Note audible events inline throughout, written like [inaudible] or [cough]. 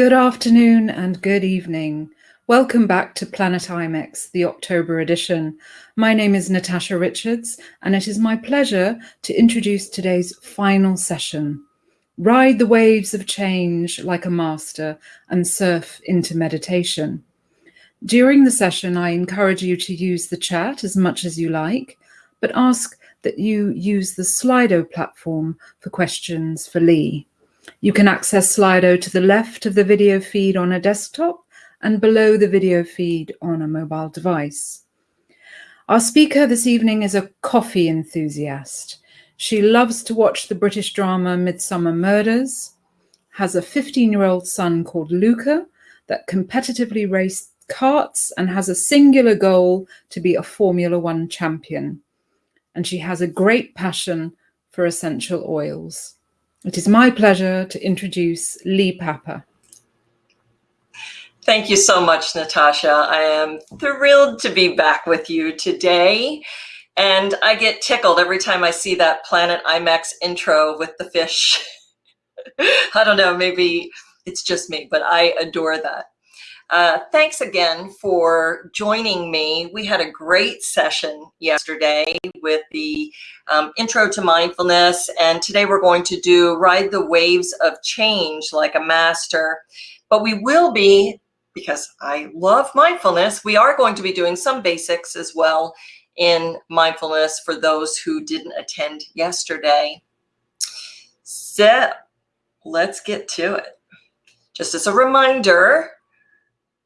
Good afternoon and good evening. Welcome back to Planet IMEX, the October edition. My name is Natasha Richards, and it is my pleasure to introduce today's final session. Ride the waves of change like a master and surf into meditation. During the session, I encourage you to use the chat as much as you like, but ask that you use the Slido platform for questions for Lee. You can access Slido to the left of the video feed on a desktop and below the video feed on a mobile device. Our speaker this evening is a coffee enthusiast. She loves to watch the British drama Midsomer Murders, has a 15-year-old son called Luca that competitively raced karts and has a singular goal to be a Formula One champion. And she has a great passion for essential oils. It is my pleasure to introduce Lee Papa. Thank you so much, Natasha. I am thrilled to be back with you today. And I get tickled every time I see that Planet IMEX intro with the fish. [laughs] I don't know, maybe it's just me, but I adore that. Uh, thanks again for joining me. We had a great session yesterday with the um, intro to mindfulness, and today we're going to do ride the waves of change like a master. But we will be, because I love mindfulness, we are going to be doing some basics as well in mindfulness for those who didn't attend yesterday. So let's get to it. Just as a reminder,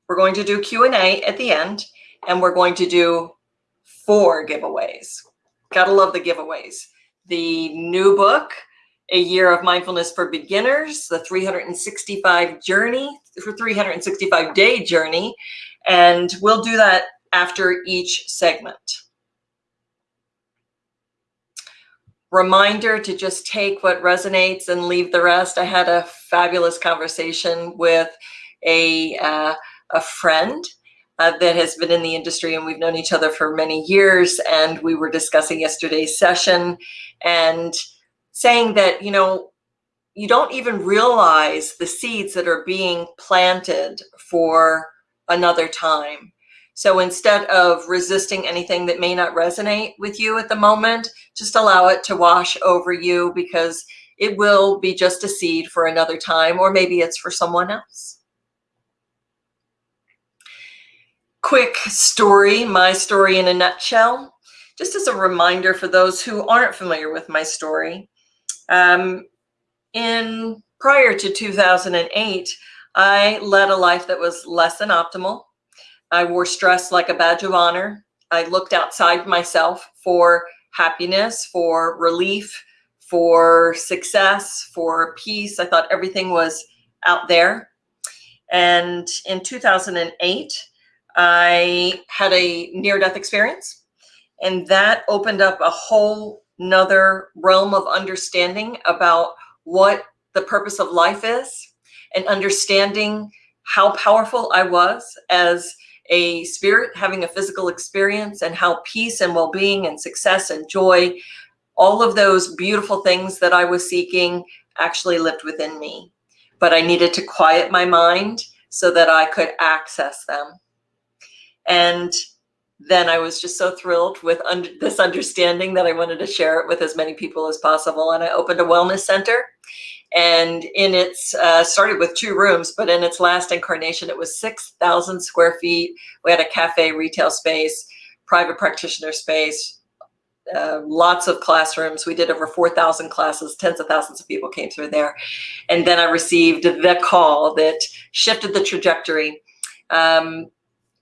we're going to do Q&A at the end, and we're going to do four giveaways. Gotta love the giveaways. The new book, A Year of Mindfulness for Beginners, the 365 journey, for 365 day journey, and we'll do that after each segment. Reminder to just take what resonates and leave the rest. I had a fabulous conversation with a uh, a friend uh, that has been in the industry and we've known each other for many years. And we were discussing yesterday's session and saying that, you know, you don't even realize the seeds that are being planted for another time. So instead of resisting anything that may not resonate with you at the moment, just allow it to wash over you because it will be just a seed for another time, or maybe it's for someone else. Quick story, my story in a nutshell, just as a reminder for those who aren't familiar with my story. Um, in prior to 2008, I led a life that was less than optimal. I wore stress like a badge of honor. I looked outside myself for happiness, for relief, for success, for peace. I thought everything was out there. And in 2008, I had a near-death experience, and that opened up a whole nother realm of understanding about what the purpose of life is and understanding how powerful I was as a spirit having a physical experience and how peace and well-being and success and joy, all of those beautiful things that I was seeking actually lived within me. But I needed to quiet my mind so that I could access them. And then I was just so thrilled with under, this understanding that I wanted to share it with as many people as possible. And I opened a wellness center and in its, uh, started with two rooms, but in its last incarnation, it was 6,000 square feet. We had a cafe retail space, private practitioner space, uh, lots of classrooms. We did over 4,000 classes, tens of thousands of people came through there. And then I received the call that shifted the trajectory. Um,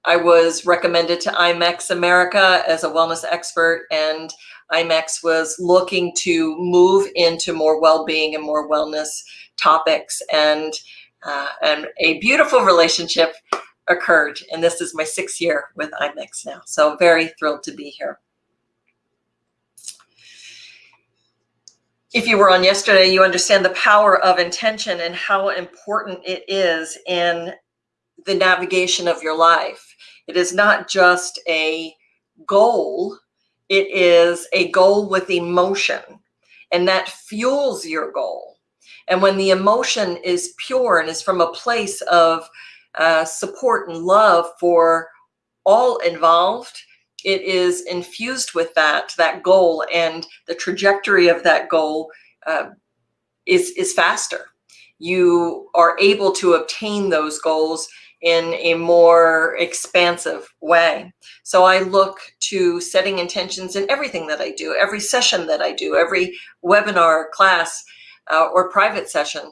I was recommended to IMEX America as a wellness expert and IMEX was looking to move into more well-being and more wellness topics and uh, and a beautiful relationship occurred and this is my sixth year with IMEX now so very thrilled to be here. If you were on yesterday, you understand the power of intention and how important it is in the navigation of your life. It is not just a goal, it is a goal with emotion and that fuels your goal. And when the emotion is pure and is from a place of uh, support and love for all involved, it is infused with that, that goal and the trajectory of that goal uh, is, is faster. You are able to obtain those goals in a more expansive way. So I look to setting intentions in everything that I do, every session that I do, every webinar, class, uh, or private session.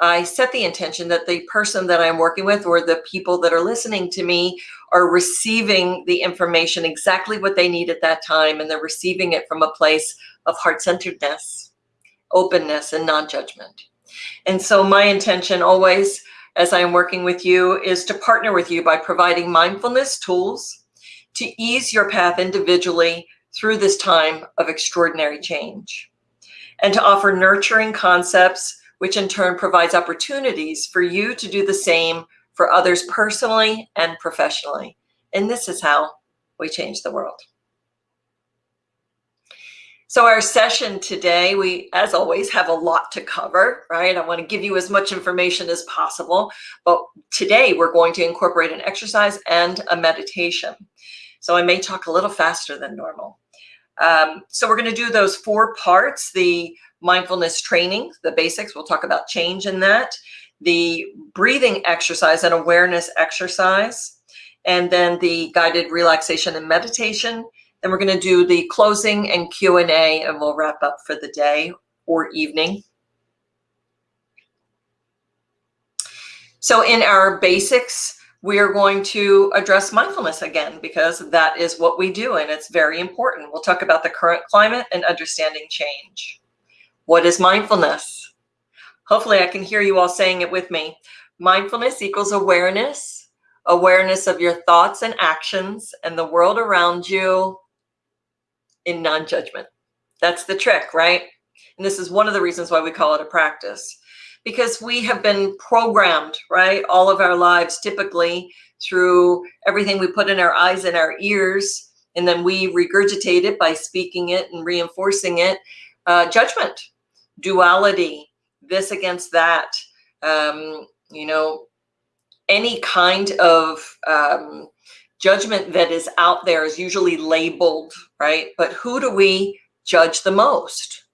I set the intention that the person that I'm working with or the people that are listening to me are receiving the information exactly what they need at that time and they're receiving it from a place of heart-centeredness, openness, and non-judgment. And so my intention always as I'm working with you is to partner with you by providing mindfulness tools to ease your path individually through this time of extraordinary change and to offer nurturing concepts, which in turn provides opportunities for you to do the same for others personally and professionally. And this is how we change the world. So our session today, we, as always, have a lot to cover, right? I want to give you as much information as possible, but today we're going to incorporate an exercise and a meditation. So I may talk a little faster than normal. Um, so we're going to do those four parts, the mindfulness training, the basics, we'll talk about change in that, the breathing exercise and awareness exercise, and then the guided relaxation and meditation, then we're going to do the closing and Q&A and we'll wrap up for the day or evening. So in our basics, we are going to address mindfulness again because that is what we do and it's very important. We'll talk about the current climate and understanding change. What is mindfulness? Hopefully I can hear you all saying it with me. Mindfulness equals awareness, awareness of your thoughts and actions and the world around you in non-judgment. That's the trick, right? And this is one of the reasons why we call it a practice because we have been programmed, right? All of our lives, typically through everything we put in our eyes and our ears, and then we regurgitate it by speaking it and reinforcing it. Uh, judgment, duality, this against that, um, you know, any kind of um, judgment that is out there is usually labeled, right? But who do we judge the most?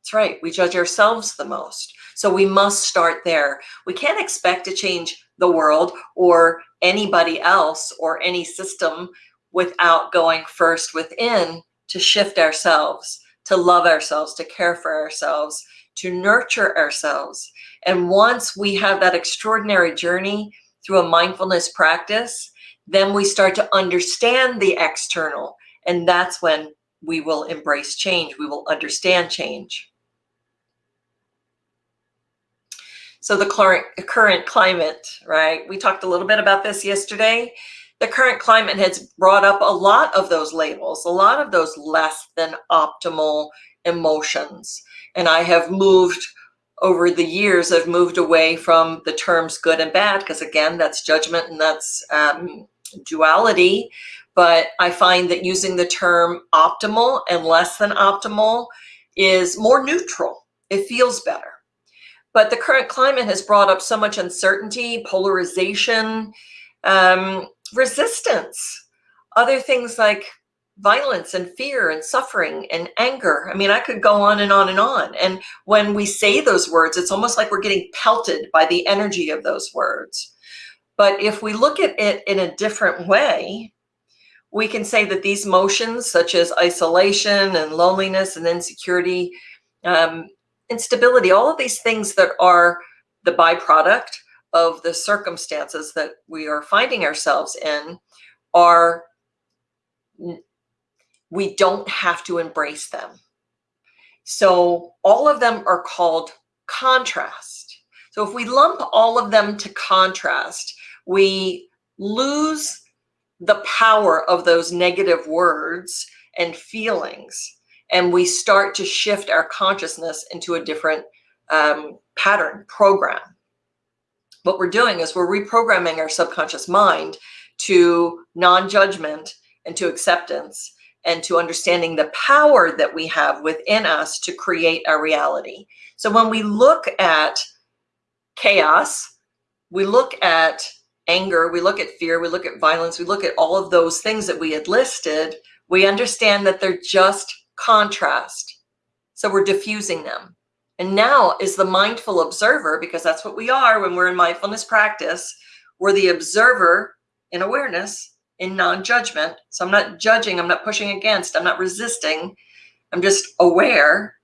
That's right, we judge ourselves the most. So we must start there. We can't expect to change the world or anybody else or any system without going first within to shift ourselves, to love ourselves, to care for ourselves, to nurture ourselves. And once we have that extraordinary journey through a mindfulness practice, then we start to understand the external. And that's when we will embrace change. We will understand change. So the current, current climate, right? We talked a little bit about this yesterday. The current climate has brought up a lot of those labels, a lot of those less than optimal emotions. And I have moved over the years, I've moved away from the terms good and bad, because again, that's judgment and that's um, duality, but I find that using the term optimal and less than optimal is more neutral. It feels better. But the current climate has brought up so much uncertainty, polarization, um, resistance, other things like violence and fear and suffering and anger. I mean, I could go on and on and on. And when we say those words, it's almost like we're getting pelted by the energy of those words. But if we look at it in a different way, we can say that these motions such as isolation and loneliness and insecurity, um, instability, all of these things that are the byproduct of the circumstances that we are finding ourselves in are, we don't have to embrace them. So all of them are called contrast. So if we lump all of them to contrast, we lose the power of those negative words and feelings and we start to shift our consciousness into a different um, pattern program what we're doing is we're reprogramming our subconscious mind to non-judgment and to acceptance and to understanding the power that we have within us to create our reality. So when we look at chaos, we look at anger, we look at fear, we look at violence, we look at all of those things that we had listed, we understand that they're just contrast. So we're diffusing them. And now is the mindful observer, because that's what we are when we're in mindfulness practice, we're the observer in awareness, in non-judgment. So I'm not judging, I'm not pushing against, I'm not resisting, I'm just aware.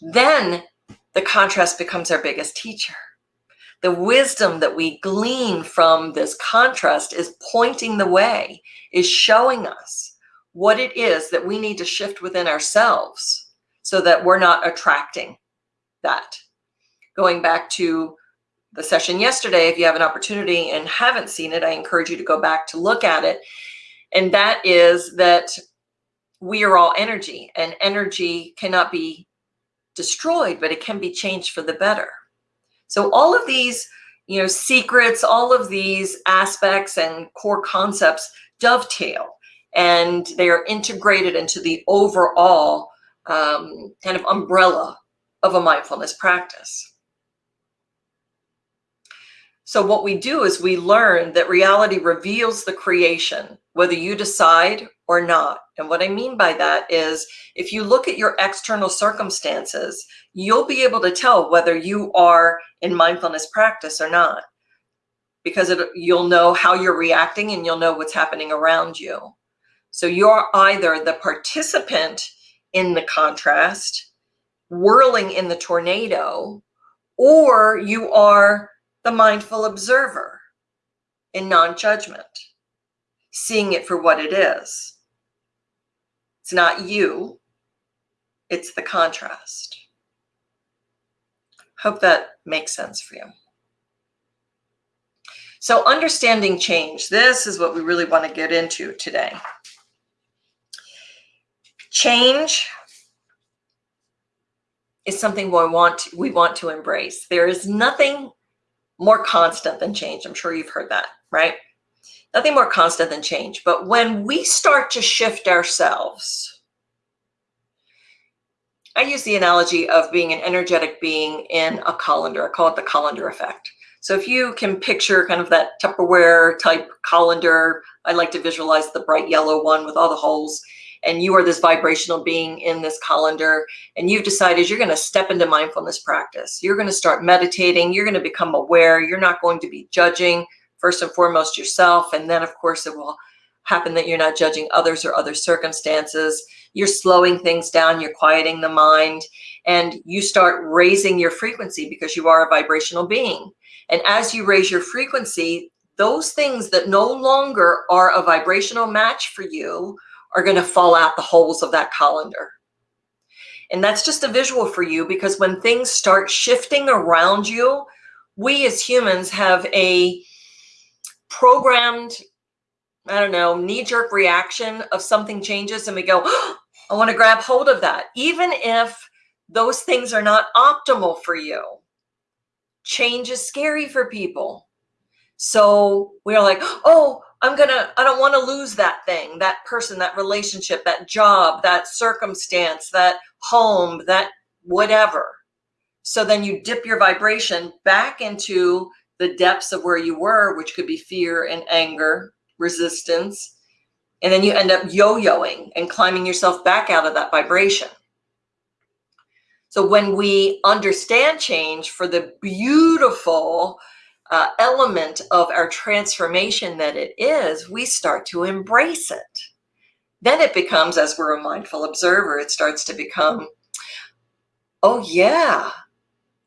Then the contrast becomes our biggest teacher. The wisdom that we glean from this contrast is pointing the way, is showing us what it is that we need to shift within ourselves so that we're not attracting that. Going back to the session yesterday, if you have an opportunity and haven't seen it, I encourage you to go back to look at it. And that is that we are all energy and energy cannot be destroyed, but it can be changed for the better. So all of these, you know, secrets, all of these aspects and core concepts dovetail and they are integrated into the overall um, kind of umbrella of a mindfulness practice. So what we do is we learn that reality reveals the creation, whether you decide or not. And what I mean by that is if you look at your external circumstances, you'll be able to tell whether you are in mindfulness practice or not, because it, you'll know how you're reacting and you'll know what's happening around you. So you're either the participant in the contrast, whirling in the tornado, or you are the mindful observer in non-judgment, seeing it for what it is. It's not you, it's the contrast. Hope that makes sense for you. So understanding change, this is what we really want to get into today. Change is something we want to, we want to embrace. There is nothing more constant than change. I'm sure you've heard that, right? Nothing more constant than change. But when we start to shift ourselves, I use the analogy of being an energetic being in a colander. I call it the colander effect. So if you can picture kind of that Tupperware type colander, I like to visualize the bright yellow one with all the holes and you are this vibrational being in this colander and you've decided you're going to step into mindfulness practice. You're going to start meditating. You're going to become aware. You're not going to be judging first and foremost yourself. And then of course it will happen that you're not judging others or other circumstances. You're slowing things down. You're quieting the mind and you start raising your frequency because you are a vibrational being. And as you raise your frequency, those things that no longer are a vibrational match for you are going to fall out the holes of that colander. And that's just a visual for you because when things start shifting around you, we as humans have a programmed, I don't know, knee-jerk reaction of something changes and we go, oh, [gasps] I want to grab hold of that. Even if those things are not optimal for you. Change is scary for people. So we're like, oh, I'm gonna, I don't want to lose that thing, that person, that relationship, that job, that circumstance, that home, that whatever. So then you dip your vibration back into the depths of where you were, which could be fear and anger, resistance. And then you end up yo-yoing and climbing yourself back out of that vibration. So when we understand change for the beautiful uh, element of our transformation that it is, we start to embrace it. Then it becomes, as we're a mindful observer, it starts to become, oh yeah,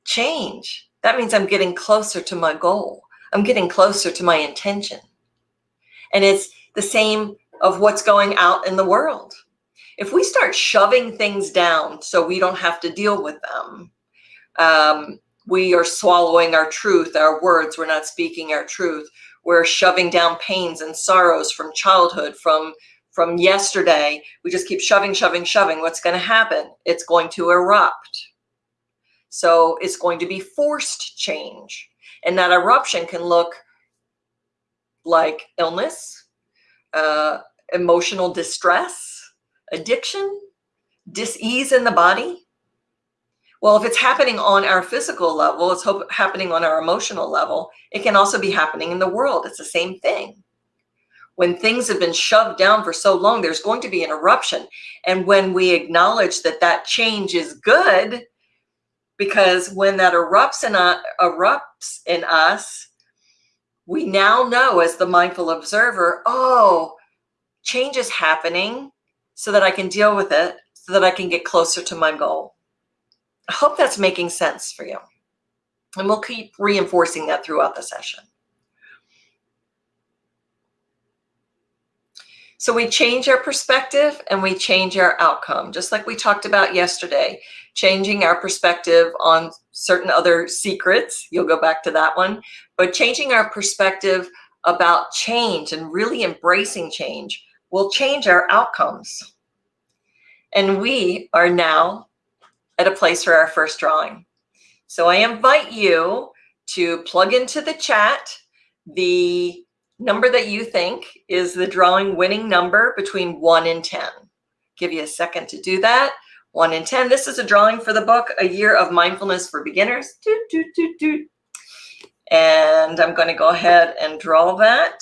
change. That means I'm getting closer to my goal. I'm getting closer to my intention. And it's the same of what's going out in the world. If we start shoving things down so we don't have to deal with them, um, we are swallowing our truth, our words, we're not speaking our truth. We're shoving down pains and sorrows from childhood, from, from yesterday. We just keep shoving, shoving, shoving. What's going to happen? It's going to erupt. So it's going to be forced change. And that eruption can look like illness, uh, emotional distress, addiction, dis-ease in the body? Well, if it's happening on our physical level, it's happening on our emotional level, it can also be happening in the world. It's the same thing. When things have been shoved down for so long, there's going to be an eruption. And when we acknowledge that that change is good, because when that erupts in, uh, erupts in us, we now know as the mindful observer, oh, change is happening so that I can deal with it, so that I can get closer to my goal. I hope that's making sense for you. And we'll keep reinforcing that throughout the session. So we change our perspective and we change our outcome, just like we talked about yesterday, changing our perspective on certain other secrets. You'll go back to that one, but changing our perspective about change and really embracing change will change our outcomes. And we are now at a place for our first drawing. So I invite you to plug into the chat the number that you think is the drawing winning number between 1 and 10. Give you a second to do that. 1 in 10. This is a drawing for the book, A Year of Mindfulness for Beginners. Doot, doot, doot, doot. And I'm going to go ahead and draw that.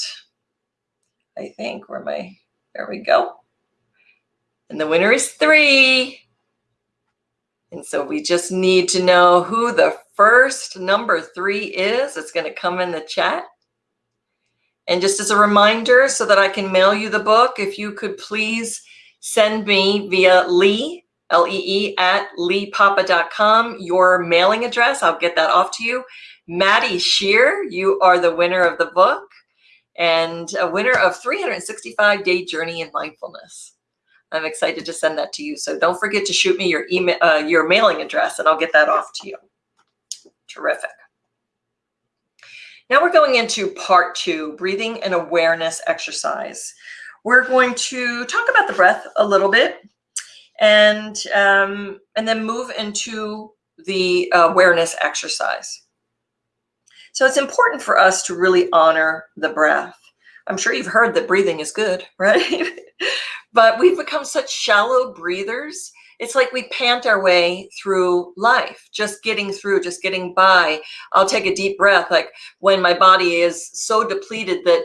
I think where my, there we go. And the winner is 3. And so we just need to know who the first number 3 is. It's going to come in the chat. And just as a reminder, so that I can mail you the book, if you could please send me via Lee, L-E-E, at leepapa.com, your mailing address. I'll get that off to you. Maddie Shear, you are the winner of the book and a winner of 365 Day Journey in Mindfulness. I'm excited to send that to you. So don't forget to shoot me your email, uh, your mailing address, and I'll get that off to you. Terrific. Now we're going into part two, breathing and awareness exercise. We're going to talk about the breath a little bit and, um, and then move into the awareness exercise. So it's important for us to really honor the breath. I'm sure you've heard that breathing is good, [laughs] right? but we've become such shallow breathers it's like we pant our way through life, just getting through, just getting by. I'll take a deep breath, like when my body is so depleted that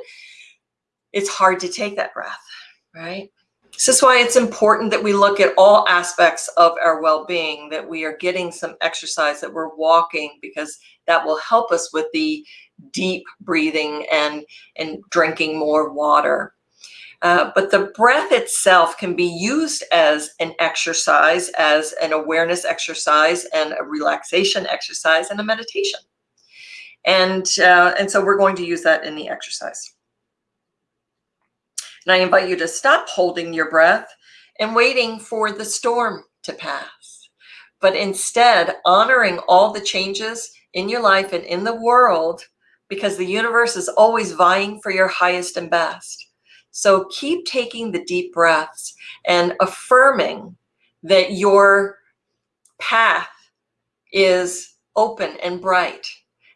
it's hard to take that breath, right? This is why it's important that we look at all aspects of our well-being, that we are getting some exercise, that we're walking, because that will help us with the deep breathing and, and drinking more water. Uh, but the breath itself can be used as an exercise, as an awareness exercise and a relaxation exercise and a meditation. And, uh, and so we're going to use that in the exercise. And I invite you to stop holding your breath and waiting for the storm to pass, but instead honoring all the changes in your life and in the world because the universe is always vying for your highest and best. So keep taking the deep breaths and affirming that your path is open and bright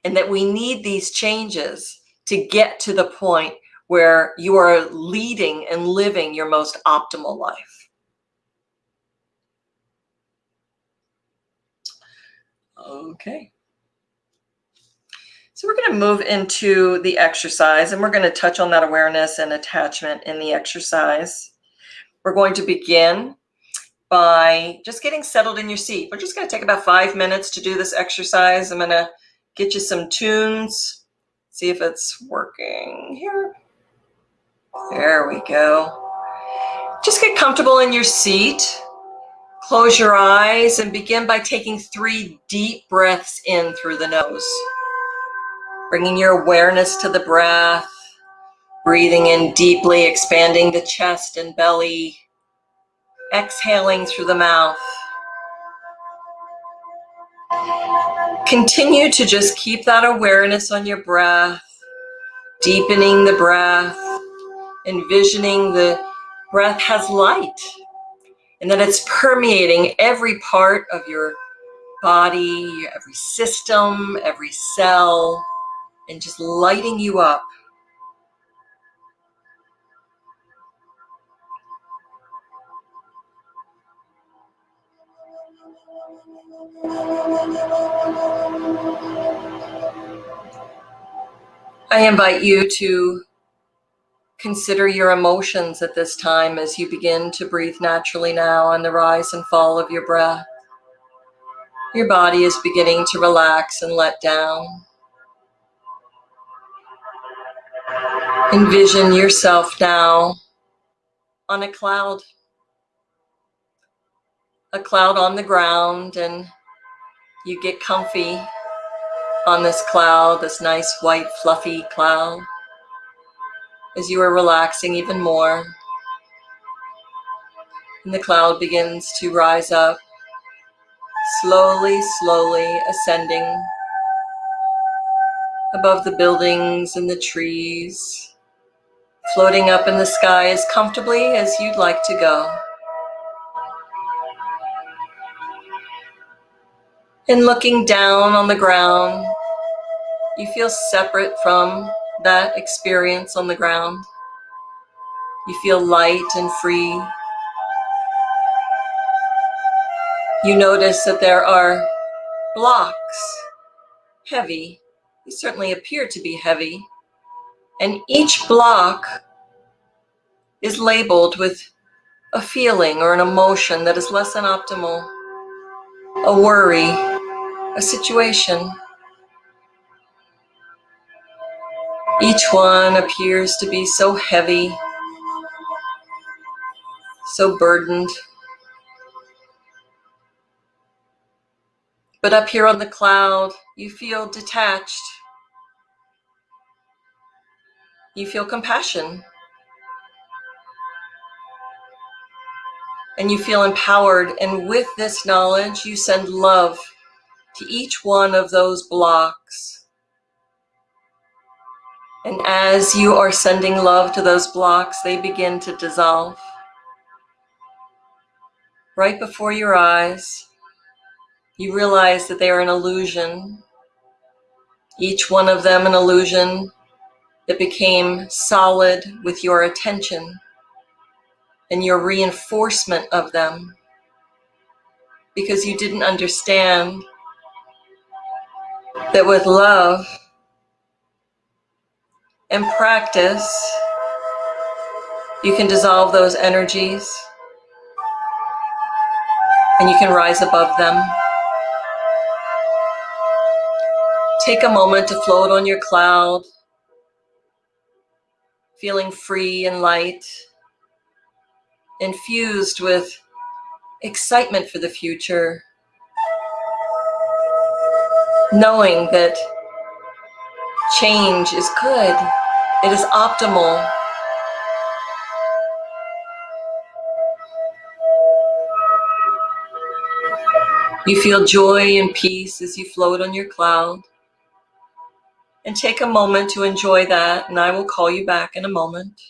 and that we need these changes to get to the point where you are leading and living your most optimal life. Okay. So we're going to move into the exercise and we're going to touch on that awareness and attachment in the exercise. We're going to begin by just getting settled in your seat. We're just going to take about five minutes to do this exercise. I'm going to get you some tunes, see if it's working here. There we go. Just get comfortable in your seat. Close your eyes and begin by taking three deep breaths in through the nose. Bringing your awareness to the breath, breathing in deeply, expanding the chest and belly, exhaling through the mouth. Continue to just keep that awareness on your breath, deepening the breath, envisioning the breath has light and that it's permeating every part of your body, every system, every cell, and just lighting you up. I invite you to consider your emotions at this time as you begin to breathe naturally now on the rise and fall of your breath. Your body is beginning to relax and let down. Envision yourself now on a cloud, a cloud on the ground, and you get comfy on this cloud, this nice white fluffy cloud, as you are relaxing even more. And the cloud begins to rise up, slowly, slowly ascending above the buildings and the trees, floating up in the sky as comfortably as you'd like to go. And looking down on the ground, you feel separate from that experience on the ground. You feel light and free. You notice that there are blocks, heavy. They certainly appear to be heavy. And each block is labeled with a feeling or an emotion that is less than optimal, a worry, a situation. Each one appears to be so heavy, so burdened. But up here on the cloud, you feel detached. You feel compassion. And you feel empowered. And with this knowledge, you send love to each one of those blocks and as you are sending love to those blocks, they begin to dissolve. Right before your eyes, you realize that they are an illusion. Each one of them an illusion that became solid with your attention and your reinforcement of them because you didn't understand that with love, and practice, you can dissolve those energies and you can rise above them. Take a moment to float on your cloud, feeling free and light, infused with excitement for the future, knowing that change is good. It is optimal. You feel joy and peace as you float on your cloud. And take a moment to enjoy that, and I will call you back in a moment.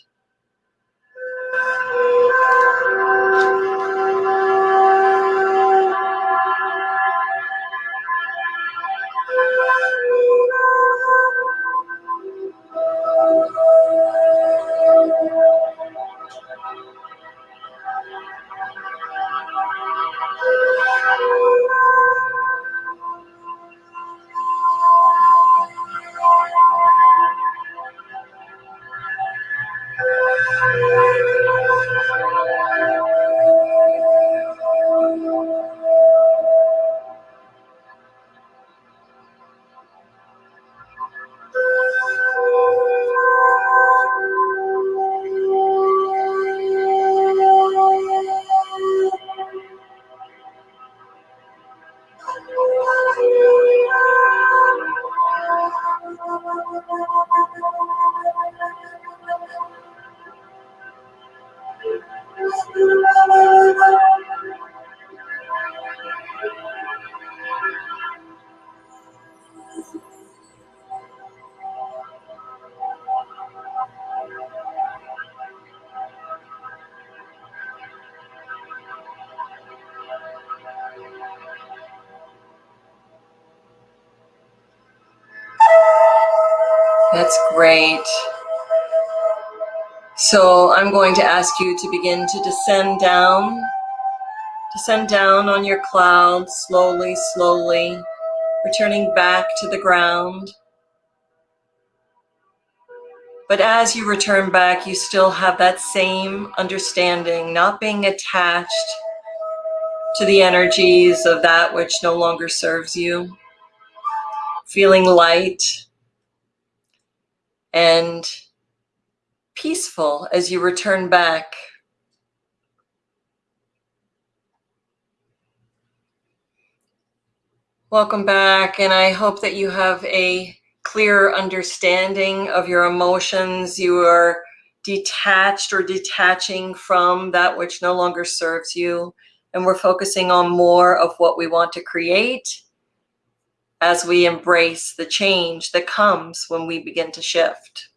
Great. So I'm going to ask you to begin to descend down, Descend down on your cloud slowly, slowly, returning back to the ground. But as you return back, you still have that same understanding, not being attached to the energies of that which no longer serves you, feeling light and peaceful as you return back. Welcome back, and I hope that you have a clear understanding of your emotions. You are detached or detaching from that which no longer serves you. And we're focusing on more of what we want to create as we embrace the change that comes when we begin to shift.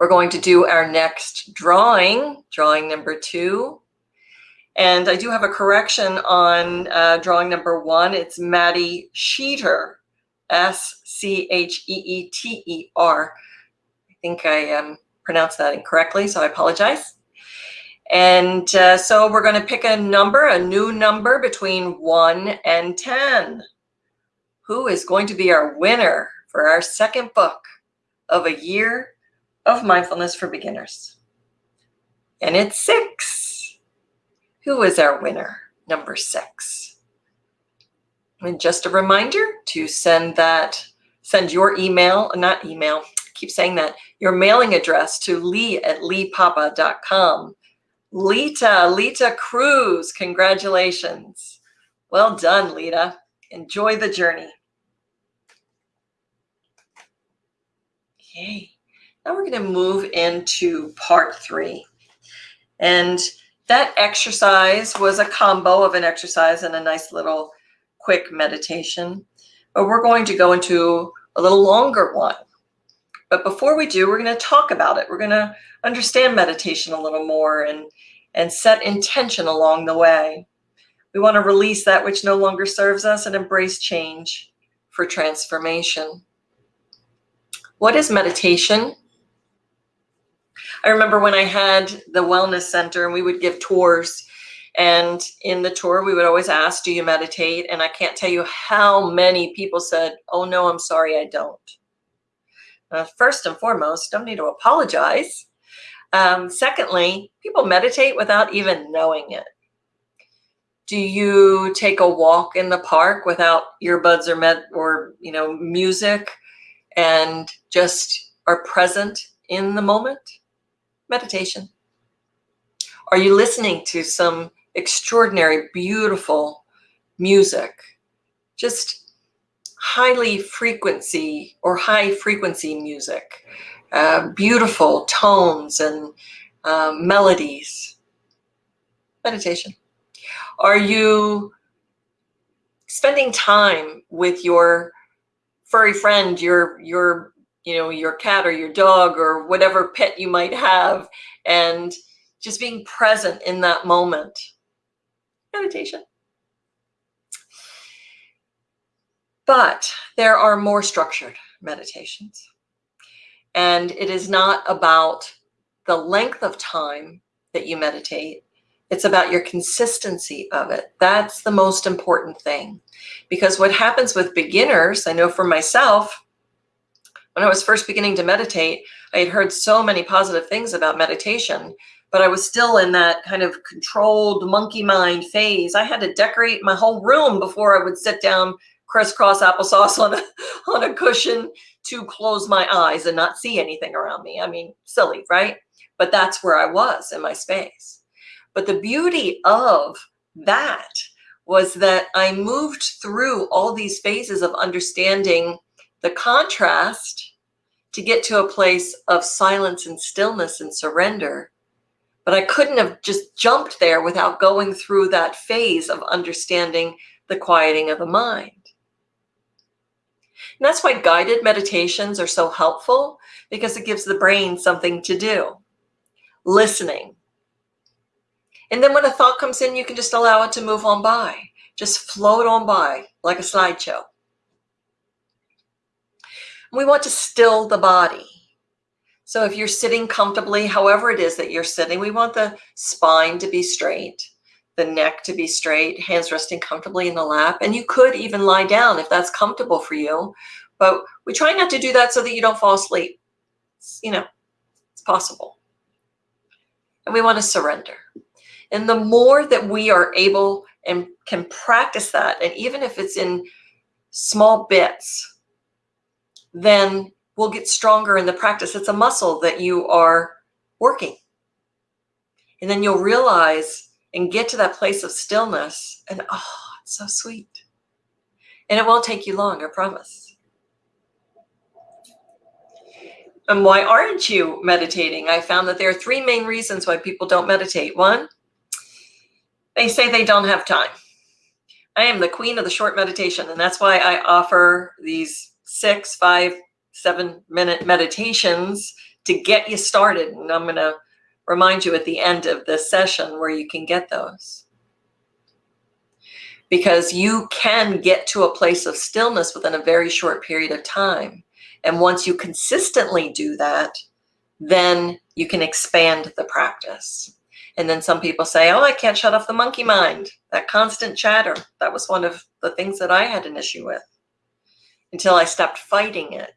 We're going to do our next drawing, drawing number two. And I do have a correction on uh, drawing number one. It's Maddie Sheeter S C H E E T E R. I think I um, pronounced that incorrectly, so I apologize. And uh, so we're going to pick a number, a new number between 1 and 10. Who is going to be our winner for our second book of a year of mindfulness for beginners? And it's 6. Who is our winner? Number 6. And just a reminder to send that, send your email, not email, keep saying that, your mailing address to lee at leepapa.com. Lita, Lita Cruz, congratulations. Well done, Lita. Enjoy the journey. Okay, now we're going to move into part three. And that exercise was a combo of an exercise and a nice little quick meditation, but we're going to go into a little longer one. But before we do, we're going to talk about it. We're going to understand meditation a little more and, and set intention along the way. We want to release that which no longer serves us and embrace change for transformation. What is meditation? I remember when I had the wellness center and we would give tours and in the tour, we would always ask, Do you meditate? And I can't tell you how many people said, Oh, no, I'm sorry, I don't. Uh, first and foremost, don't need to apologize. Um, secondly, people meditate without even knowing it. Do you take a walk in the park without earbuds or med or you know music and just are present in the moment? Meditation. Are you listening to some extraordinary, beautiful music, just highly frequency or high frequency music, uh, beautiful tones and uh, melodies. Meditation. Are you spending time with your furry friend, your your you know your cat or your dog or whatever pet you might have, and just being present in that moment? meditation. But there are more structured meditations. And it is not about the length of time that you meditate. It's about your consistency of it. That's the most important thing. Because what happens with beginners, I know for myself, when I was first beginning to meditate, I had heard so many positive things about meditation but I was still in that kind of controlled monkey mind phase. I had to decorate my whole room before I would sit down crisscross applesauce on a, [laughs] on a cushion to close my eyes and not see anything around me. I mean, silly, right? But that's where I was in my space. But the beauty of that was that I moved through all these phases of understanding the contrast to get to a place of silence and stillness and surrender but I couldn't have just jumped there without going through that phase of understanding the quieting of the mind. And that's why guided meditations are so helpful because it gives the brain something to do. Listening. And then when a thought comes in, you can just allow it to move on by. Just float on by like a slideshow. We want to still the body. So if you're sitting comfortably, however it is that you're sitting, we want the spine to be straight, the neck to be straight, hands resting comfortably in the lap. And you could even lie down if that's comfortable for you. But we try not to do that so that you don't fall asleep. It's, you know, it's possible. And we want to surrender. And the more that we are able and can practice that, and even if it's in small bits, then we'll get stronger in the practice. It's a muscle that you are working. And then you'll realize and get to that place of stillness, and oh, it's so sweet. And it won't take you long, I promise. And why aren't you meditating? I found that there are three main reasons why people don't meditate. One, they say they don't have time. I am the queen of the short meditation, and that's why I offer these six, five, seven minute meditations to get you started. And I'm going to remind you at the end of this session where you can get those. Because you can get to a place of stillness within a very short period of time. And once you consistently do that, then you can expand the practice. And then some people say, oh, I can't shut off the monkey mind, that constant chatter. That was one of the things that I had an issue with until I stopped fighting it,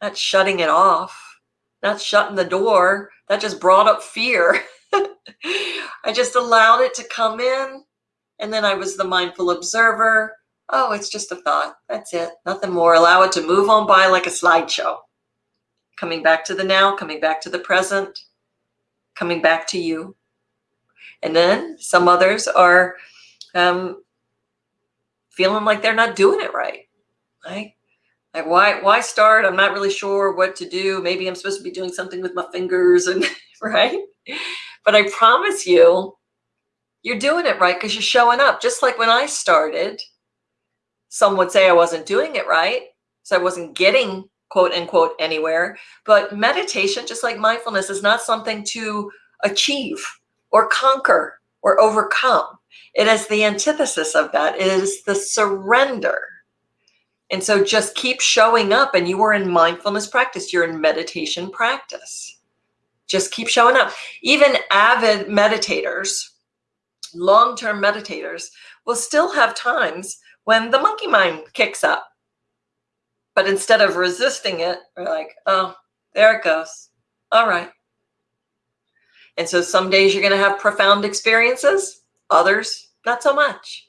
not shutting it off, not shutting the door. That just brought up fear. [laughs] I just allowed it to come in. And then I was the mindful observer. Oh, it's just a thought. That's it. Nothing more. Allow it to move on by like a slideshow. Coming back to the now, coming back to the present coming back to you. And then some others are um, feeling like they're not doing it right. Right? Like why why start? I'm not really sure what to do. Maybe I'm supposed to be doing something with my fingers and [laughs] right? But I promise you, you're doing it right because you're showing up. Just like when I started, some would say I wasn't doing it right. So I wasn't getting quote unquote anywhere. But meditation, just like mindfulness, is not something to achieve or conquer or overcome. It is the antithesis of that. It is the surrender. And so just keep showing up and you are in mindfulness practice. You're in meditation practice. Just keep showing up. Even avid meditators, long-term meditators will still have times when the monkey mind kicks up but instead of resisting it, we're like, oh, there it goes. All right. And so some days you're going to have profound experiences, others, not so much.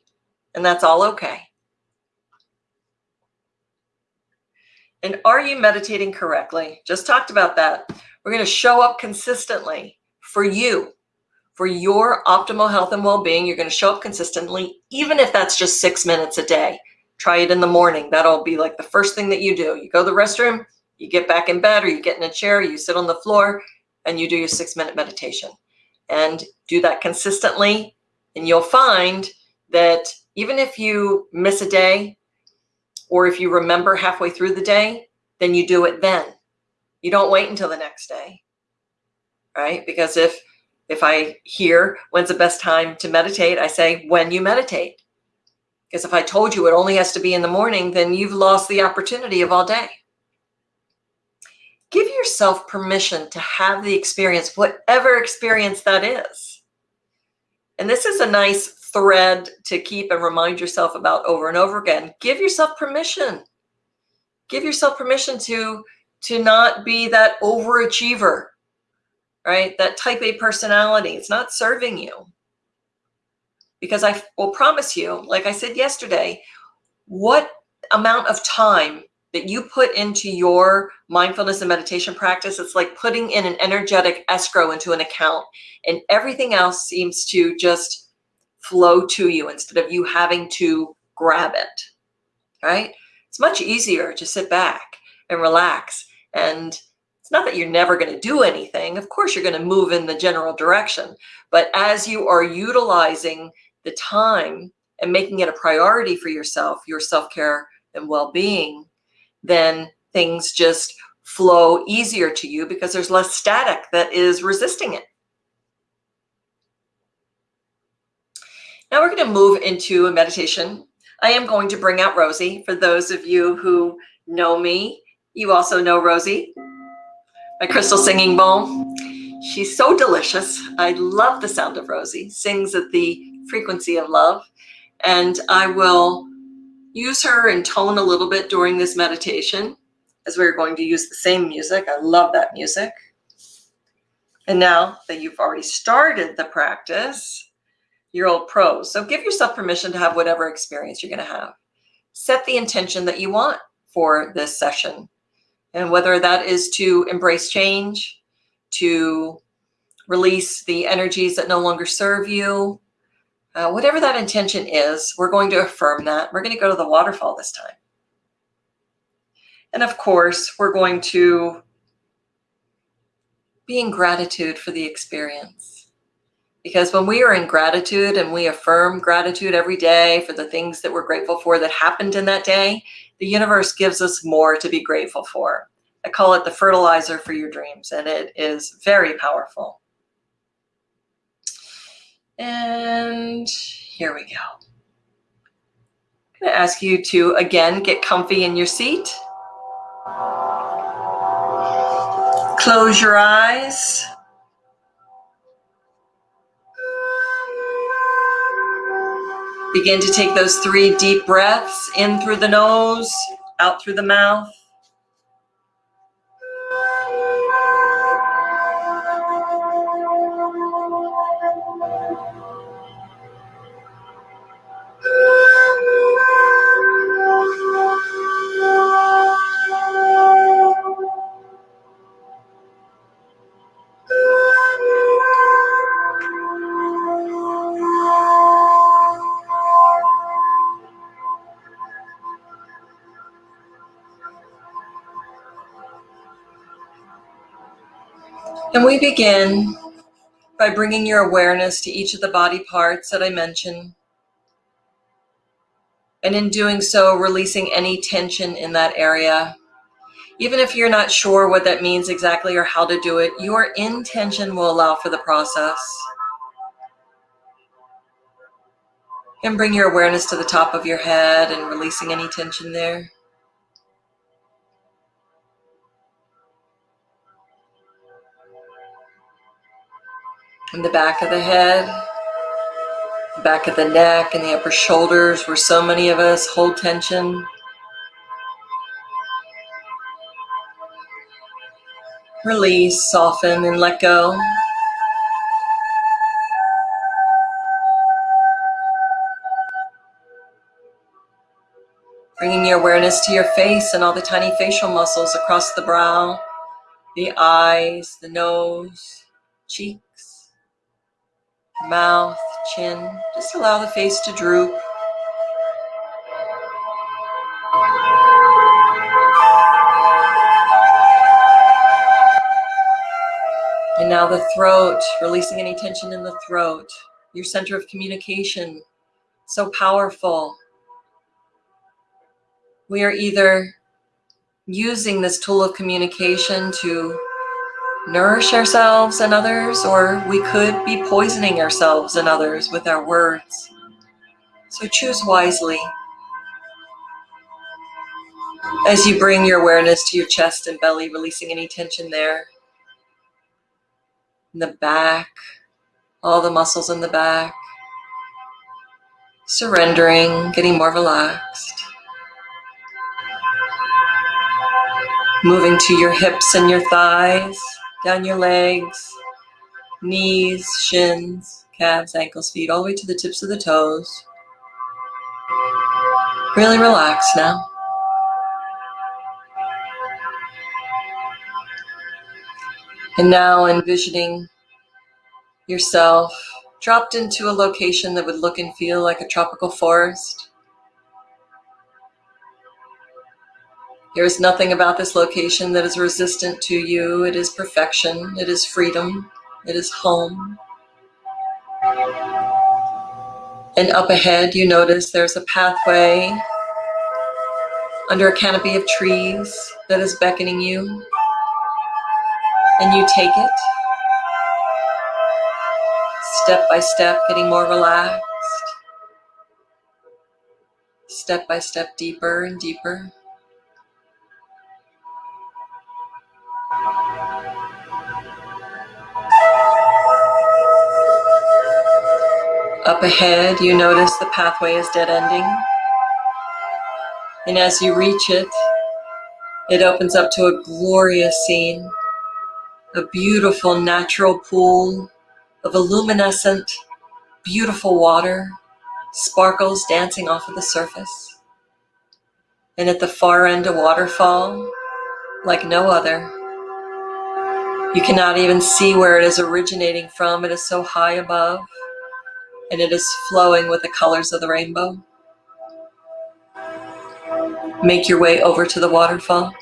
And that's all okay. And are you meditating correctly? Just talked about that. We're going to show up consistently for you, for your optimal health and well-being. You're going to show up consistently, even if that's just six minutes a day. Try it in the morning. That'll be like the first thing that you do. You go to the restroom, you get back in bed or you get in a chair, you sit on the floor and you do your six minute meditation and do that consistently. And you'll find that even if you miss a day or if you remember halfway through the day, then you do it then. You don't wait until the next day, right? Because if if I hear when's the best time to meditate, I say when you meditate. Because if I told you it only has to be in the morning, then you've lost the opportunity of all day. Give yourself permission to have the experience, whatever experience that is. And this is a nice thread to keep and remind yourself about over and over again. Give yourself permission. Give yourself permission to, to not be that overachiever, right? That type A personality. It's not serving you because I will promise you, like I said yesterday, what amount of time that you put into your mindfulness and meditation practice, it's like putting in an energetic escrow into an account and everything else seems to just flow to you instead of you having to grab it, right? It's much easier to sit back and relax. And it's not that you're never going to do anything. Of course, you're going to move in the general direction. But as you are utilizing the time and making it a priority for yourself, your self-care and well-being, then things just flow easier to you because there's less static that is resisting it. Now we're going to move into a meditation. I am going to bring out Rosie. For those of you who know me, you also know Rosie, my crystal singing bowl. She's so delicious. I love the sound of Rosie, sings at the frequency of love. And I will use her in tone a little bit during this meditation as we're going to use the same music. I love that music. And now that you've already started the practice, you're old pros. So give yourself permission to have whatever experience you're going to have. Set the intention that you want for this session. And whether that is to embrace change, to release the energies that no longer serve you, uh, whatever that intention is, we're going to affirm that. We're going to go to the waterfall this time. And of course, we're going to be in gratitude for the experience. Because when we are in gratitude and we affirm gratitude every day for the things that we're grateful for that happened in that day, the universe gives us more to be grateful for. I call it the fertilizer for your dreams, and it is very powerful. And here we go. I'm to ask you to, again, get comfy in your seat. Close your eyes. Begin to take those three deep breaths in through the nose, out through the mouth. We begin by bringing your awareness to each of the body parts that I mentioned. And in doing so, releasing any tension in that area. Even if you're not sure what that means exactly or how to do it, your intention will allow for the process. And bring your awareness to the top of your head and releasing any tension there. In the back of the head, the back of the neck, and the upper shoulders, where so many of us hold tension. Release, soften, and let go. Bringing your awareness to your face and all the tiny facial muscles across the brow, the eyes, the nose, cheek, mouth, chin. Just allow the face to droop. And now the throat, releasing any tension in the throat, your center of communication, so powerful. We are either using this tool of communication to nourish ourselves and others, or we could be poisoning ourselves and others with our words. So choose wisely. As you bring your awareness to your chest and belly, releasing any tension there. In the back, all the muscles in the back. Surrendering, getting more relaxed. Moving to your hips and your thighs down your legs, knees, shins, calves, ankles, feet, all the way to the tips of the toes. Really relax now. And now envisioning yourself dropped into a location that would look and feel like a tropical forest. There is nothing about this location that is resistant to you. It is perfection. It is freedom. It is home. And up ahead, you notice there's a pathway under a canopy of trees that is beckoning you. And you take it step by step, getting more relaxed, step by step, deeper and deeper. Up ahead, you notice the pathway is dead ending. And as you reach it, it opens up to a glorious scene, a beautiful natural pool of illuminescent, beautiful water, sparkles dancing off of the surface. And at the far end, a waterfall like no other. You cannot even see where it is originating from. It is so high above and it is flowing with the colors of the rainbow. Make your way over to the waterfall.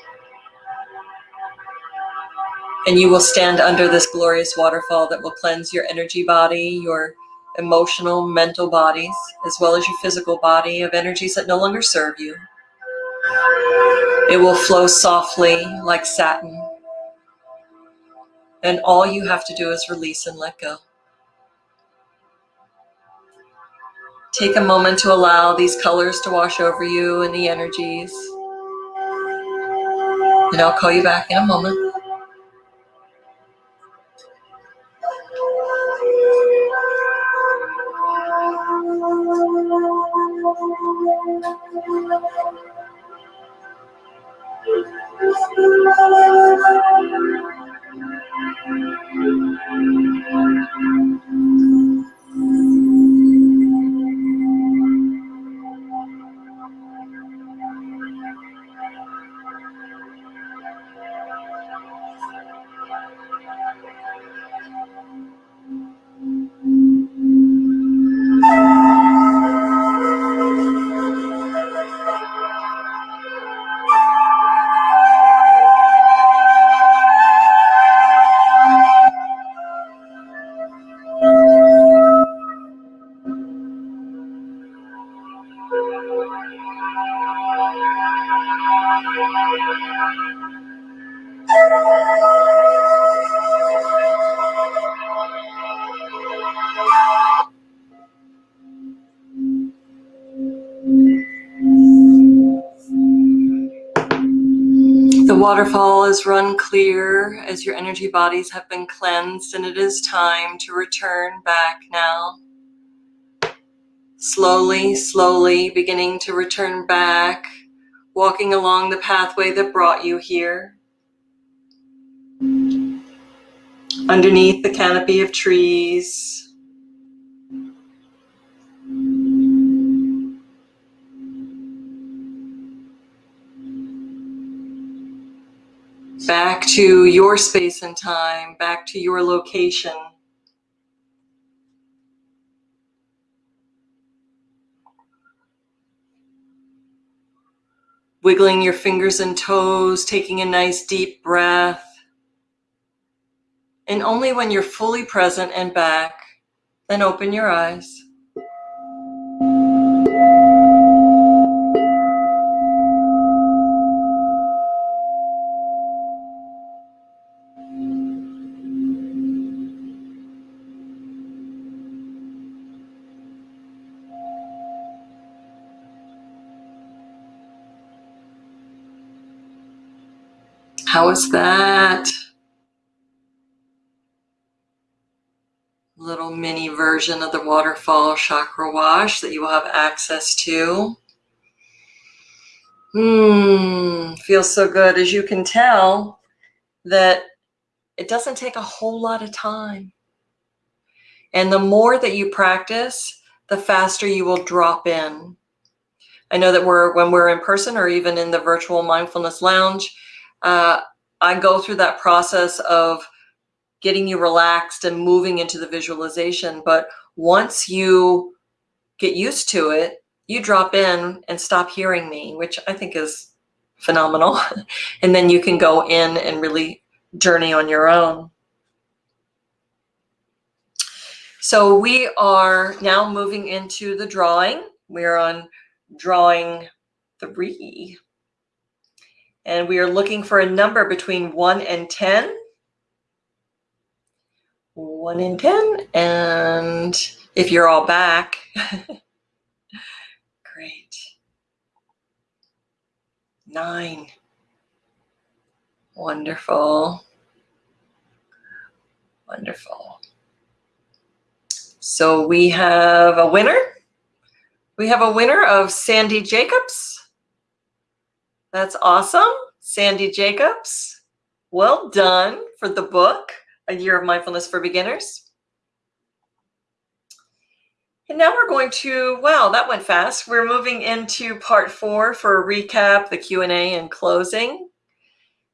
And you will stand under this glorious waterfall that will cleanse your energy body, your emotional, mental bodies, as well as your physical body of energies that no longer serve you. It will flow softly like satin. And all you have to do is release and let go. Take a moment to allow these colors to wash over you and the energies. And I'll call you back in a moment. waterfall clear as your energy bodies have been cleansed and it is time to return back now. Slowly, slowly beginning to return back, walking along the pathway that brought you here. Underneath the canopy of trees, back to your space and time, back to your location. Wiggling your fingers and toes, taking a nice deep breath. And only when you're fully present and back, then open your eyes. How is that? Little mini version of the waterfall chakra wash that you will have access to. Hmm, feels so good. As you can tell, that it doesn't take a whole lot of time. And the more that you practice, the faster you will drop in. I know that we're when we're in person or even in the virtual mindfulness lounge, uh, I go through that process of getting you relaxed and moving into the visualization. But once you get used to it, you drop in and stop hearing me, which I think is phenomenal. [laughs] and then you can go in and really journey on your own. So we are now moving into the drawing. We're on drawing three and we are looking for a number between 1 and 10. 1 and 10, and if you're all back, [laughs] great. 9. Wonderful. Wonderful. So we have a winner. We have a winner of Sandy Jacobs. That's awesome. Sandy Jacobs, well done for the book, A Year of Mindfulness for Beginners. And now we're going to, wow, that went fast. We're moving into part four for a recap, the Q&A and closing.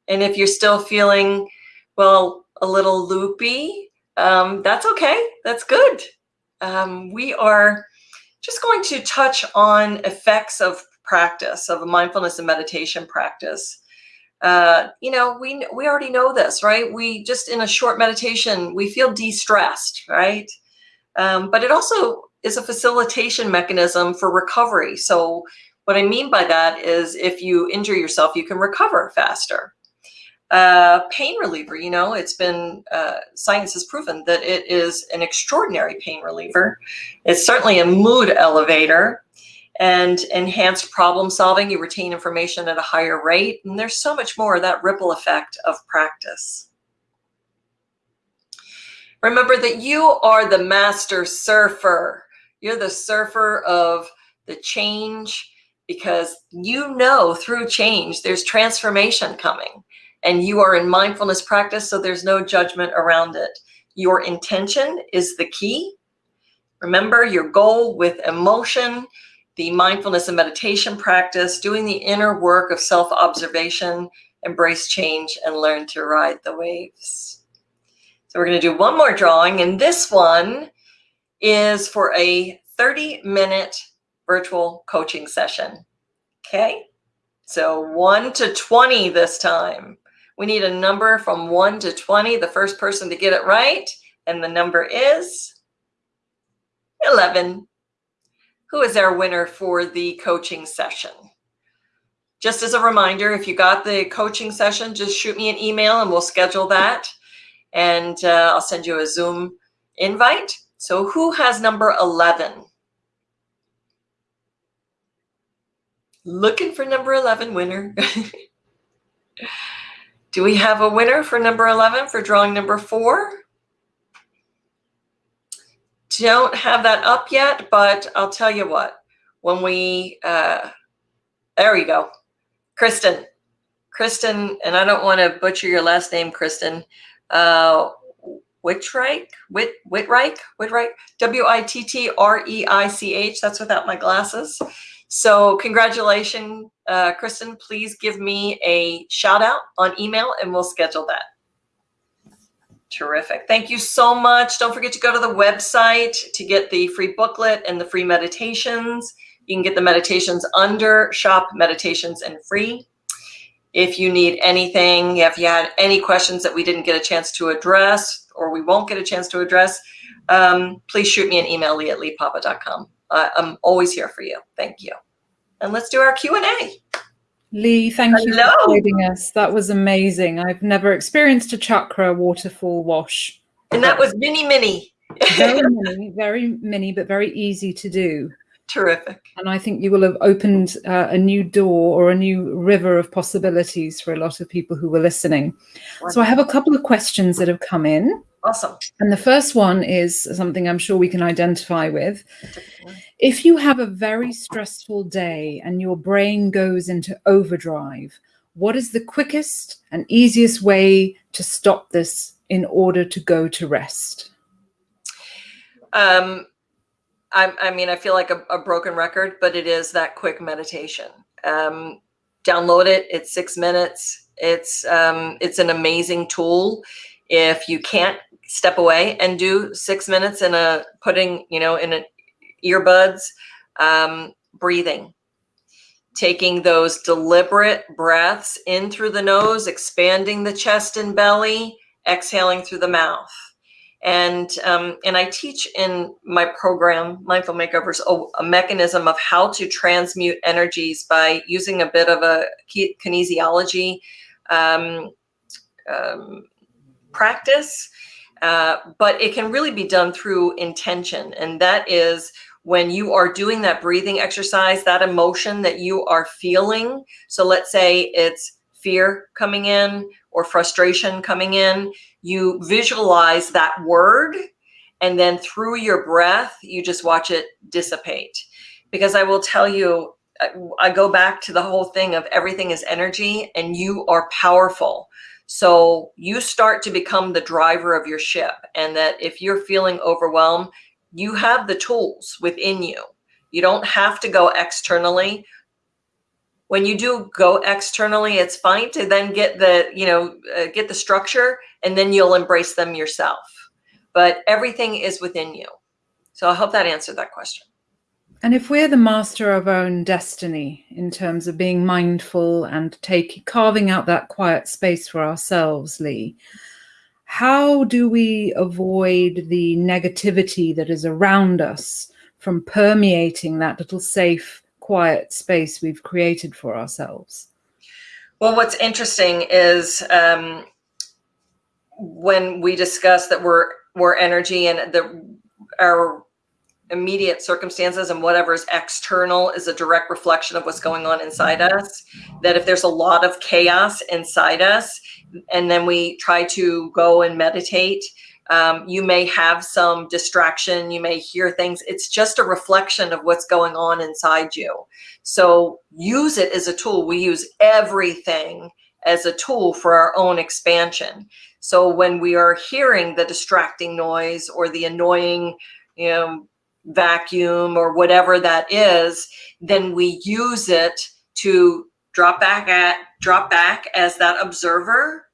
And if you're still feeling, well, a little loopy, um, that's okay. That's good. Um, we are just going to touch on effects of practice, of a mindfulness and meditation practice. Uh, you know, we, we already know this, right? We just in a short meditation, we feel de-stressed, right? Um, but it also is a facilitation mechanism for recovery. So what I mean by that is if you injure yourself, you can recover faster. Uh, pain reliever, you know, it's been, uh, science has proven that it is an extraordinary pain reliever. It's certainly a mood elevator and enhanced problem solving. You retain information at a higher rate. And there's so much more that ripple effect of practice. Remember that you are the master surfer. You're the surfer of the change because you know through change there's transformation coming and you are in mindfulness practice so there's no judgment around it. Your intention is the key. Remember your goal with emotion, the mindfulness and meditation practice, doing the inner work of self-observation, embrace change and learn to ride the waves. So we're going to do one more drawing and this one is for a 30 minute virtual coaching session. Okay, so one to 20 this time. We need a number from one to 20, the first person to get it right. And the number is 11. Who is our winner for the coaching session? Just as a reminder, if you got the coaching session, just shoot me an email and we'll schedule that. And uh, I'll send you a Zoom invite. So who has number 11? Looking for number 11 winner. [laughs] Do we have a winner for number 11 for drawing number four? Don't have that up yet, but I'll tell you what, when we, uh, there we go. Kristen, Kristen, and I don't want to butcher your last name, Kristen. Uh, Wittreich, Witt, Wittreich, Wittreich, W-I-T-T-R-E-I-C-H. That's without my glasses. So congratulations, uh, Kristen. Please give me a shout out on email and we'll schedule that. Terrific. Thank you so much. Don't forget to go to the website to get the free booklet and the free meditations. You can get the meditations under shop meditations and free. If you need anything, if you had any questions that we didn't get a chance to address or we won't get a chance to address, um, please shoot me an email, lee at leepapa.com. Uh, I'm always here for you. Thank you. And let's do our Q&A. Lee, thank Hello. you for guiding us. That was amazing. I've never experienced a chakra waterfall wash. And that was mini, mini. very [laughs] mini, very mini, but very easy to do. Terrific. And I think you will have opened uh, a new door or a new river of possibilities for a lot of people who were listening. Wonderful. So I have a couple of questions that have come in. Awesome. And the first one is something I'm sure we can identify with. If you have a very stressful day and your brain goes into overdrive, what is the quickest and easiest way to stop this in order to go to rest? Um, I, I mean, I feel like a, a, broken record, but it is that quick meditation. Um, download it. It's six minutes. It's um, it's an amazing tool. If you can't step away and do six minutes in a putting, you know, in earbuds, um, breathing, taking those deliberate breaths in through the nose, expanding the chest and belly, exhaling through the mouth. And, um, and I teach in my program, Mindful Makeovers, a, a, mechanism of how to transmute energies by using a bit of a kinesiology um, um, practice, uh, but it can really be done through intention. And that is when you are doing that breathing exercise, that emotion that you are feeling. So let's say it's fear coming in or frustration coming in, you visualize that word and then through your breath, you just watch it dissipate. Because I will tell you, I go back to the whole thing of everything is energy and you are powerful. So you start to become the driver of your ship. And that if you're feeling overwhelmed, you have the tools within you. You don't have to go externally. When you do go externally, it's fine to then get the, you know, uh, get the structure and then you'll embrace them yourself. But everything is within you. So I hope that answered that question. And if we're the master of our own destiny in terms of being mindful and taking carving out that quiet space for ourselves, Lee, how do we avoid the negativity that is around us from permeating that little safe, quiet space we've created for ourselves? Well, what's interesting is um, when we discuss that we're we're energy and the our immediate circumstances and whatever is external is a direct reflection of what's going on inside us. That if there's a lot of chaos inside us, and then we try to go and meditate, um, you may have some distraction, you may hear things. It's just a reflection of what's going on inside you. So use it as a tool. We use everything as a tool for our own expansion. So when we are hearing the distracting noise or the annoying, you know, vacuum or whatever that is, then we use it to drop back at drop back as that observer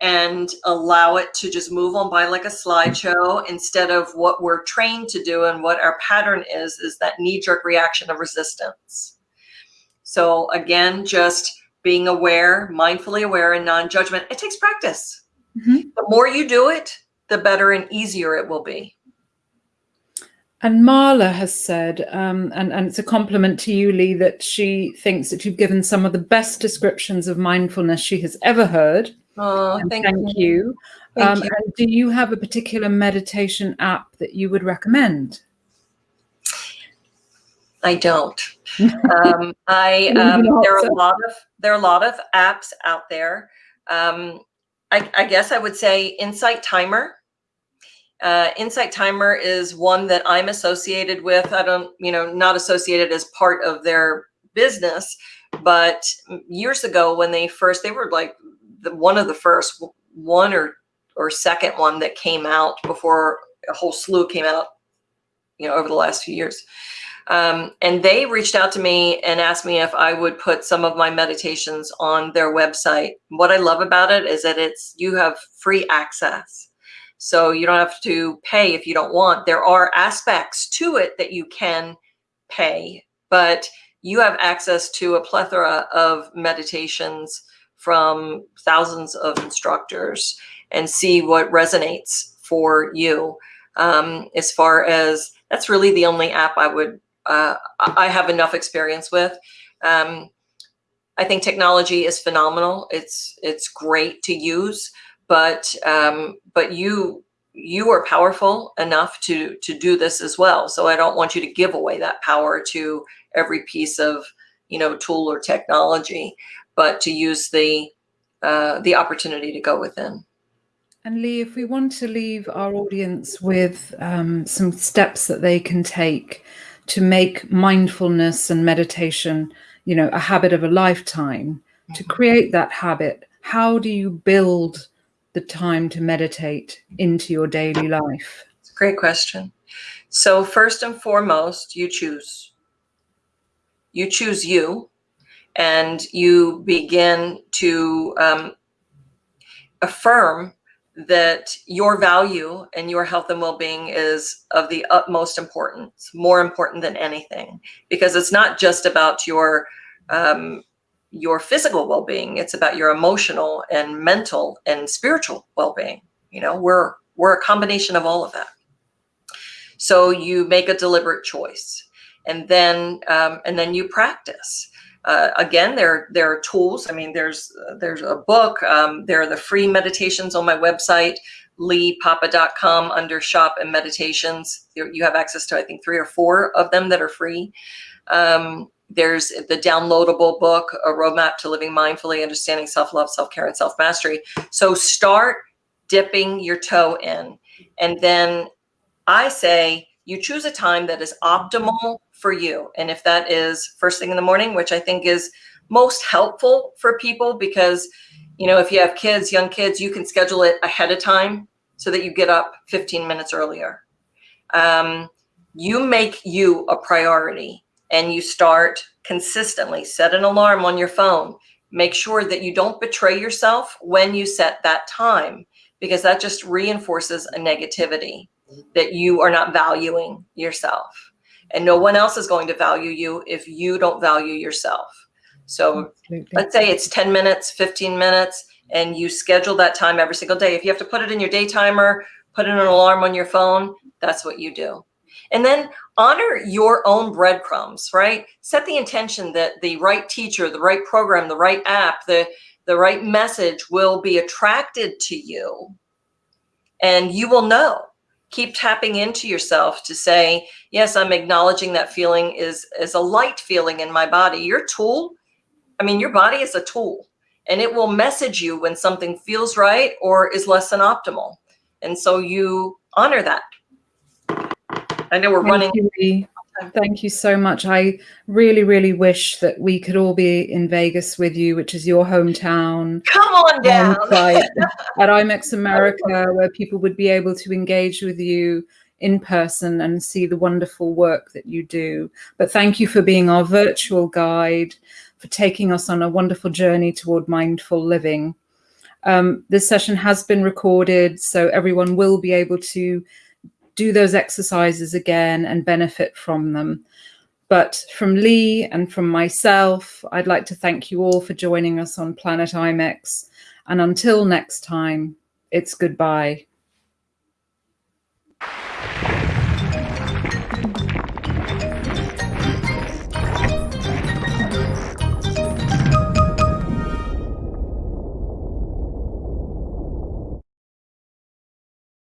and allow it to just move on by like a slideshow instead of what we're trained to do and what our pattern is is that knee-jerk reaction of resistance. So again just being aware mindfully aware and non-judgment it takes practice. Mm -hmm. the more you do it the better and easier it will be and Marla has said, um, and, and it's a compliment to you, Lee, that she thinks that you've given some of the best descriptions of mindfulness she has ever heard. Oh, thank, thank you. you. Thank um, you. And do you have a particular meditation app that you would recommend? I don't. [laughs] um, I um, there are a lot of there are a lot of apps out there. Um, I, I guess I would say Insight Timer uh, Insight Timer is one that I'm associated with. I don't, you know, not associated as part of their business, but years ago when they first, they were like the, one of the first one or or second one that came out before a whole slew came out, you know, over the last few years. Um, and they reached out to me and asked me if I would put some of my meditations on their website. What I love about it is that it's you have free access. So you don't have to pay if you don't want. There are aspects to it that you can pay, but you have access to a plethora of meditations from thousands of instructors and see what resonates for you. Um, as far as that's really the only app I would, uh, I have enough experience with. Um, I think technology is phenomenal. It's, it's great to use but um, but you you are powerful enough to to do this as well. So I don't want you to give away that power to every piece of you know tool or technology, but to use the uh, the opportunity to go within. And Lee, if we want to leave our audience with um, some steps that they can take to make mindfulness and meditation, you know, a habit of a lifetime, mm -hmm. to mm-hmm. create that habit, how do you build the time to meditate into your daily life? It's a great question. So first and foremost, you choose. You choose you and you begin to um, affirm that your value and your health and well-being is of the utmost importance, more important than anything, because it's not just about your um, your physical well-being it's about your emotional and mental and spiritual well-being you know we're we're a combination of all of that. So you make a deliberate choice and then um, and then you practice. Uh, again there there are tools i mean there's there's a book um, there are the free meditations on my website leepapa.com under shop and meditations. You have access to i think three or four of them that are free. Um, there's the downloadable book, A Roadmap to Living Mindfully, Understanding Self-Love, Self-Care, and Self-Mastery. So start dipping your toe in and then I say you choose a time that is optimal for you. And if that is first thing in the morning, which I think is most helpful for people because, you know, if you have kids, young kids, you can schedule it ahead of time so that you get up 15 minutes earlier. Um, you make you a priority and you start consistently set an alarm on your phone. Make sure that you don't betray yourself when you set that time because that just reinforces a negativity that you are not valuing yourself. And no one else is going to value you if you don't value yourself. So Absolutely. let's say it's 10 minutes 15 minutes and you schedule that time every single day. If you have to put it in your day timer put in an alarm on your phone that's what you do. And then honor your own breadcrumbs, right? Set the intention that the right teacher, the right program, the right app, the, the right message will be attracted to you. And you will know. Keep tapping into yourself to say, yes, I'm acknowledging that feeling is, is a light feeling in my body. Your tool, I mean, your body is a tool and it will message you when something feels right or is less than optimal. And so you honor that I know we're Thank running. You, Thank you so much. I really, really wish that we could all be in Vegas with you, which is your hometown. Come on down. [laughs] at IMEX [laughs] America, where people would be able to engage with you in person and see the wonderful work that you do. But thank you for being our virtual guide, for taking us on a wonderful journey toward mindful living. Um, this session has been recorded, so everyone will be able to do those exercises again and benefit from them. But from Lee and from myself, I'd like to thank you all for joining us on Planet IMEX. And until next time, it's goodbye.